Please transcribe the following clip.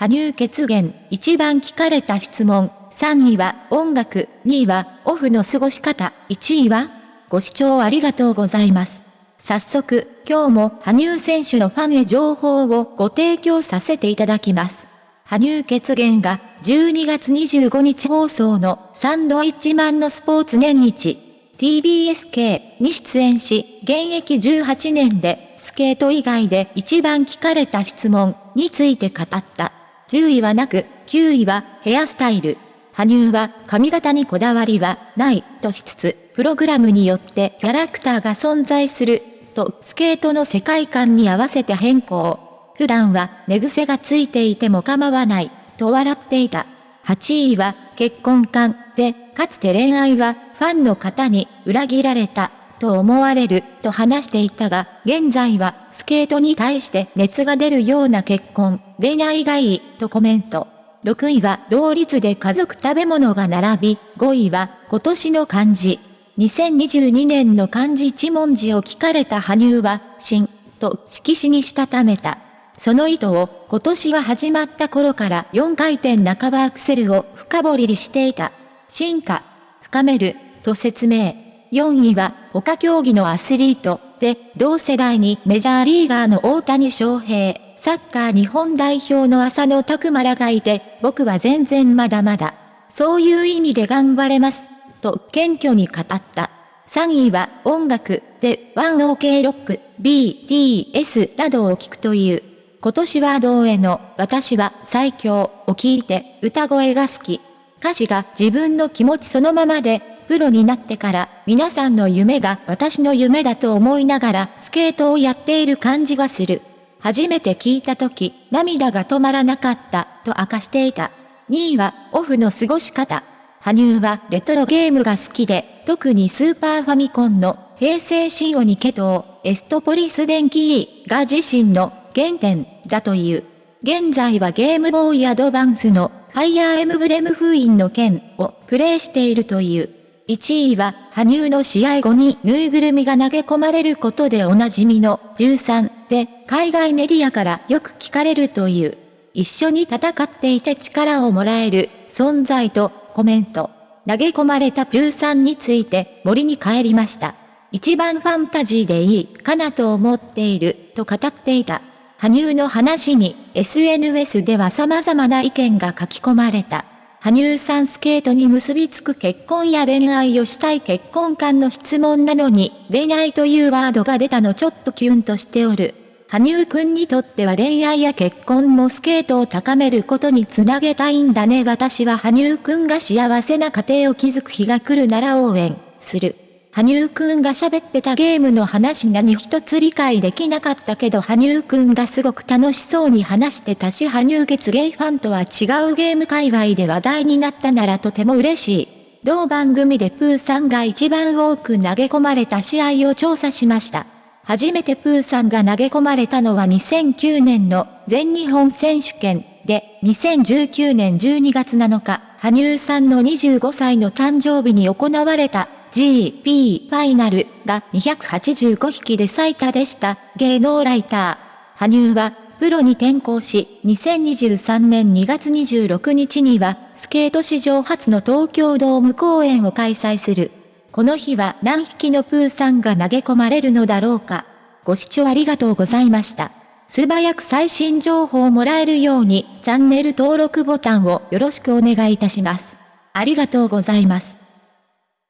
羽生決言、一番聞かれた質問、3位は音楽、2位はオフの過ごし方、1位はご視聴ありがとうございます。早速、今日も羽生選手のファンへ情報をご提供させていただきます。羽生決言が12月25日放送のサンドイッチマンのスポーツ年日 TBSK に出演し、現役18年でスケート以外で一番聞かれた質問について語った。10位はなく、9位はヘアスタイル。羽生は髪型にこだわりはないとしつつ、プログラムによってキャラクターが存在するとスケートの世界観に合わせて変更。普段は寝癖がついていても構わないと笑っていた。8位は結婚観で、かつて恋愛はファンの方に裏切られたと思われると話していたが、現在はスケートに対して熱が出るような結婚、恋愛がいいとコメント。6位は同率で家族食べ物が並び、5位は今年の漢字。2022年の漢字一文字を聞かれた羽生は、新、と色紙にしたためた。その意図を今年が始まった頃から4回転半ばアクセルを深掘りしていた。進化、深める、と説明。4位は他競技のアスリートで同世代にメジャーリーガーの大谷翔平、サッカー日本代表の浅野拓磨らがいて僕は全然まだまだ。そういう意味で頑張れます。と謙虚に語った。3位は音楽で 1OK ロック、BTS などを聴くという。今年は同への私は最強を聞いて歌声が好き。歌詞が自分の気持ちそのままでプロになってから皆さんの夢が私の夢だと思いながらスケートをやっている感じがする。初めて聞いた時、涙が止まらなかったと明かしていた。2位はオフの過ごし方。羽生はレトロゲームが好きで、特にスーパーファミコンの平成仕様にケトエストポリス電気が自身の原点だという。現在はゲームボーイアドバンスのファイヤーエムブレム封印の剣をプレイしているという。1位は、羽生の試合後にぬいぐるみが投げ込まれることでおなじみの13で、海外メディアからよく聞かれるという。一緒に戦っていて力をもらえる存在とコメント。投げ込まれた13について森に帰りました。一番ファンタジーでいいかなと思っていると語っていた。羽生の話に SNS では様々な意見が書き込まれた。羽生さんスケートに結びつく結婚や恋愛をしたい結婚観の質問なのに、恋愛というワードが出たのちょっとキュンとしておる。羽生くんにとっては恋愛や結婚もスケートを高めることにつなげたいんだね私は羽生くんが幸せな家庭を築く日が来るなら応援する。羽生くんが喋ってたゲームの話何一つ理解できなかったけど羽生くんがすごく楽しそうに話してたし羽生月芸ファンとは違うゲーム界隈で話題になったならとても嬉しい。同番組でプーさんが一番多く投げ込まれた試合を調査しました。初めてプーさんが投げ込まれたのは2009年の全日本選手権で、2019年12月7日、羽生さんの25歳の誕生日に行われた GP ファイナルが285匹で最多でした。芸能ライター。羽生は、プロに転向し、2023年2月26日には、スケート史上初の東京ドーム公演を開催する。この日は何匹のプーさんが投げ込まれるのだろうか。ご視聴ありがとうございました。素早く最新情報をもらえるように、チャンネル登録ボタンをよろしくお願いいたします。ありがとうございます。